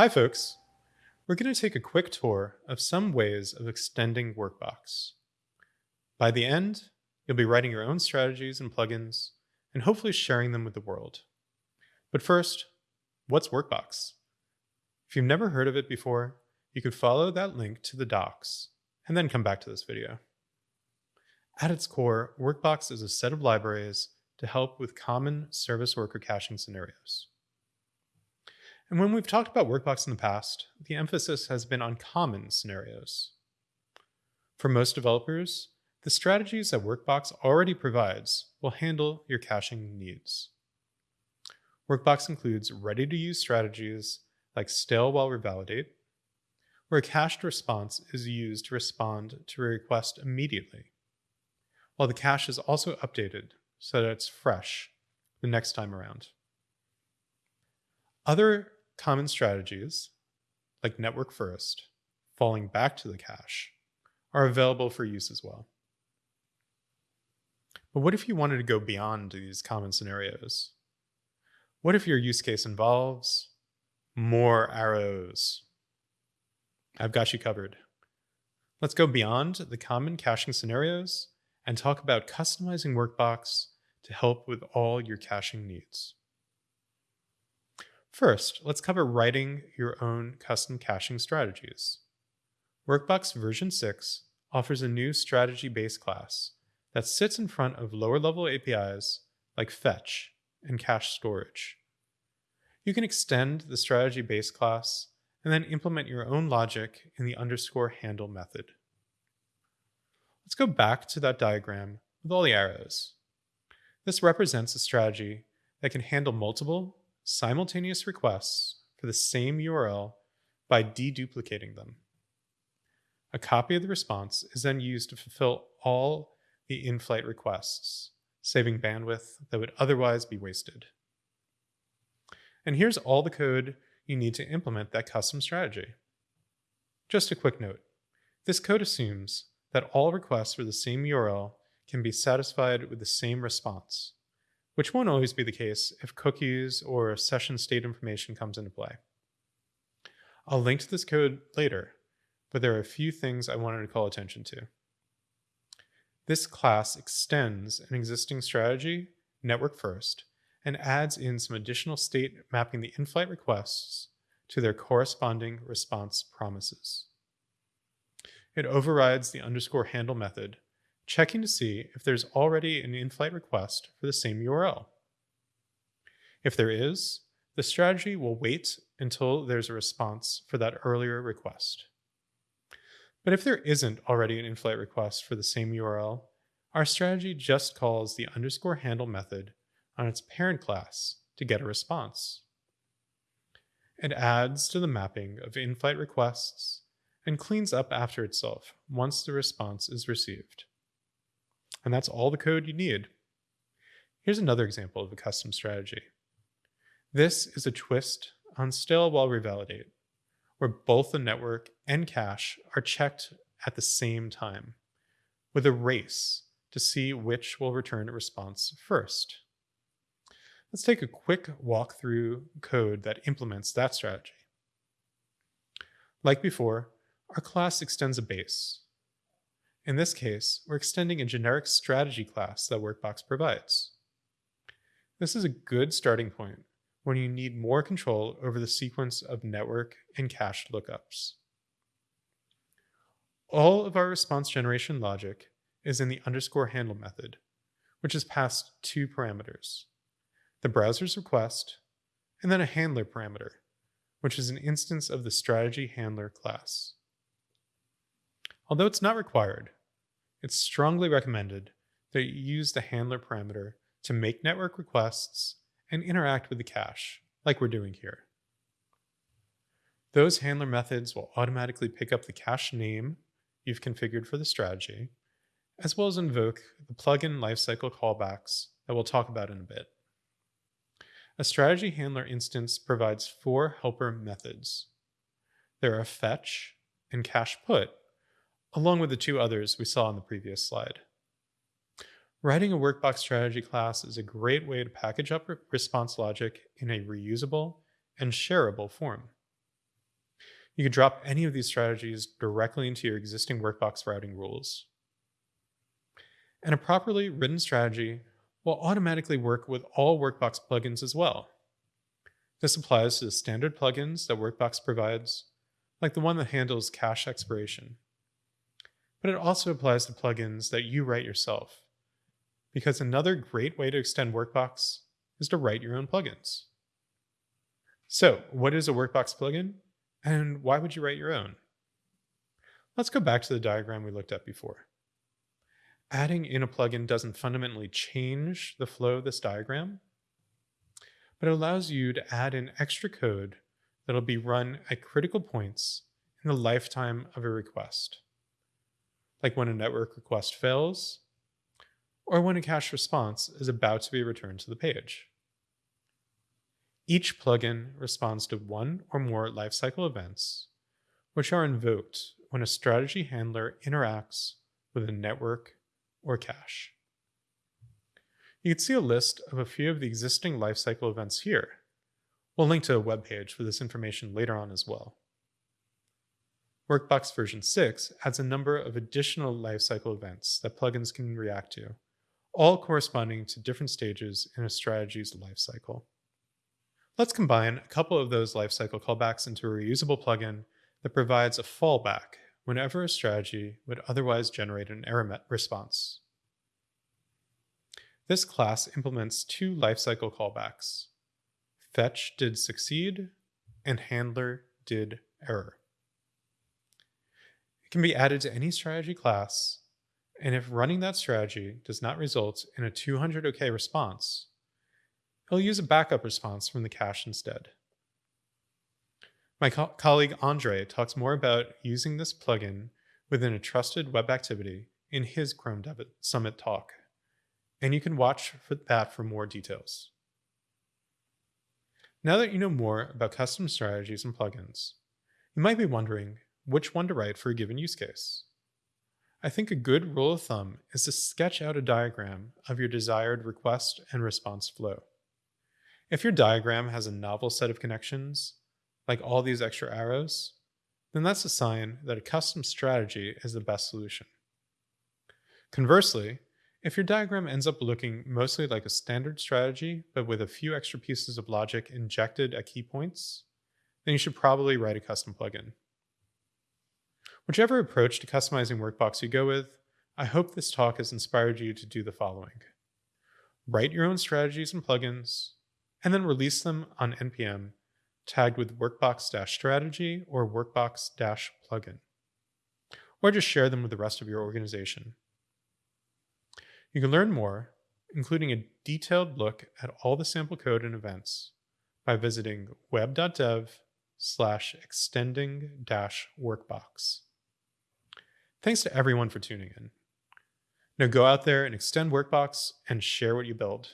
Hi folks! We're going to take a quick tour of some ways of extending Workbox. By the end, you'll be writing your own strategies and plugins, and hopefully sharing them with the world. But first, what's Workbox? If you've never heard of it before, you could follow that link to the docs, and then come back to this video. At its core, Workbox is a set of libraries to help with common service worker caching scenarios. And when we've talked about Workbox in the past, the emphasis has been on common scenarios. For most developers, the strategies that Workbox already provides will handle your caching needs. Workbox includes ready-to-use strategies like stale while revalidate, where a cached response is used to respond to a request immediately, while the cache is also updated so that it's fresh the next time around. Other Common strategies, like network first, falling back to the cache, are available for use as well. But what if you wanted to go beyond these common scenarios? What if your use case involves more arrows? I've got you covered. Let's go beyond the common caching scenarios and talk about customizing Workbox to help with all your caching needs. First, let's cover writing your own custom caching strategies. Workbox version 6 offers a new strategy base class that sits in front of lower level APIs like fetch and cache storage. You can extend the strategy base class and then implement your own logic in the underscore handle method. Let's go back to that diagram with all the arrows. This represents a strategy that can handle multiple simultaneous requests for the same URL by deduplicating them. A copy of the response is then used to fulfill all the in-flight requests, saving bandwidth that would otherwise be wasted. And here's all the code you need to implement that custom strategy. Just a quick note. This code assumes that all requests for the same URL can be satisfied with the same response, which won't always be the case if cookies or session state information comes into play. I'll link to this code later, but there are a few things I wanted to call attention to. This class extends an existing strategy, network first, and adds in some additional state mapping the in-flight requests to their corresponding response promises. It overrides the underscore handle method checking to see if there's already an in-flight request for the same URL. If there is, the strategy will wait until there's a response for that earlier request. But if there isn't already an in-flight request for the same URL, our strategy just calls the underscore handle method on its parent class to get a response. It adds to the mapping of in-flight requests and cleans up after itself once the response is received. And that's all the code you need. Here's another example of a custom strategy. This is a twist on stale while revalidate, where both the network and cache are checked at the same time, with a race to see which will return a response first. Let's take a quick walk through code that implements that strategy. Like before, our class extends a base, in this case, we're extending a generic strategy class that Workbox provides. This is a good starting point when you need more control over the sequence of network and cache lookups. All of our response generation logic is in the underscore handle method, which is passed two parameters, the browser's request, and then a handler parameter, which is an instance of the strategy handler class. Although it's not required, it's strongly recommended that you use the handler parameter to make network requests and interact with the cache, like we're doing here. Those handler methods will automatically pick up the cache name you've configured for the strategy, as well as invoke the plugin lifecycle callbacks that we'll talk about in a bit. A strategy handler instance provides four helper methods. There are fetch and cache put, along with the two others we saw on the previous slide. Writing a workbox strategy class is a great way to package up response logic in a reusable and shareable form. You can drop any of these strategies directly into your existing Workbox routing rules. And a properly written strategy will automatically work with all Workbox plugins as well. This applies to the standard plugins that Workbox provides, like the one that handles cache expiration. But it also applies to plugins that you write yourself, because another great way to extend Workbox is to write your own plugins. So, what is a Workbox plugin, and why would you write your own? Let's go back to the diagram we looked at before. Adding in a plugin doesn't fundamentally change the flow of this diagram, but it allows you to add in extra code that'll be run at critical points in the lifetime of a request, like when a network request fails, or when a cache response is about to be returned to the page. Each plugin responds to one or more lifecycle events, which are invoked when a strategy handler interacts with a network or cache. You can see a list of a few of the existing lifecycle events here. We'll link to a web page for this information later on as well. Workbox version 6 adds a number of additional lifecycle events that plugins can react to, all corresponding to different stages in a strategy's lifecycle. Let's combine a couple of those lifecycle callbacks into a reusable plugin that provides a fallback whenever a strategy would otherwise generate an error response. This class implements two lifecycle callbacks, fetch did succeed and handler did error. Can be added to any strategy class, and if running that strategy does not result in a 200 OK response, he'll use a backup response from the cache instead. My co colleague Andre talks more about using this plugin within a trusted web activity in his Chrome Dev Summit talk, and you can watch for that for more details. Now that you know more about custom strategies and plugins, you might be wondering which one to write for a given use case. I think a good rule of thumb is to sketch out a diagram of your desired request and response flow. If your diagram has a novel set of connections, like all these extra arrows, then that's a sign that a custom strategy is the best solution. Conversely, if your diagram ends up looking mostly like a standard strategy, but with a few extra pieces of logic injected at key points, then you should probably write a custom plugin. Whichever approach to customizing Workbox you go with, I hope this talk has inspired you to do the following. Write your own strategies and plugins, and then release them on NPM tagged with workbox-strategy or workbox-plugin. Or just share them with the rest of your organization. You can learn more, including a detailed look at all the sample code and events, by visiting web.dev slash extending dash workbox. Thanks to everyone for tuning in. Now go out there and extend Workbox and share what you build.